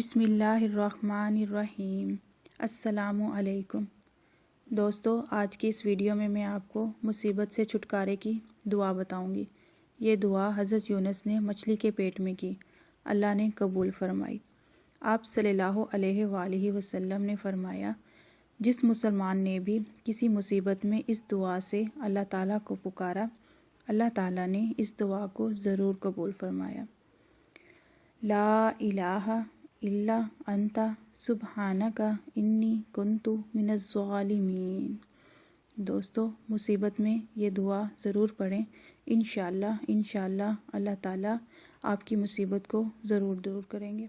بسم اللہ الرحمن الرحیم۔ السلام علیکم۔ دوستو، آج کی اس ویڈیو میں میں آپ کو مصیبت سے چھٹکارے کی دعا بتاؤں گی یہ دعا حضرت یونس نے مچھلی کے پیٹ میں کی۔ اللہ نے قبول فرمائی۔ آپ صلی اللہ علیہ وآلہ وسلم نے فرمایا، جس مسلمان نے بھی کسی مصیبت میں اس دعا سے اللہ تعالیٰ کو پکارا، اللہ تعالیٰ نے اس دعا کو ضرور قبول فرمایا۔ لا الہ اللہ انتا سبحانہ کا انی کنتو من الظالمین دوستو، مصیبت میں یہ دعا ضرور پڑھیں۔ انشاءاللہ انشاءاللہ، اللہ تعالیٰ آپ کی مصیبت کو ضرور دور کریں گے۔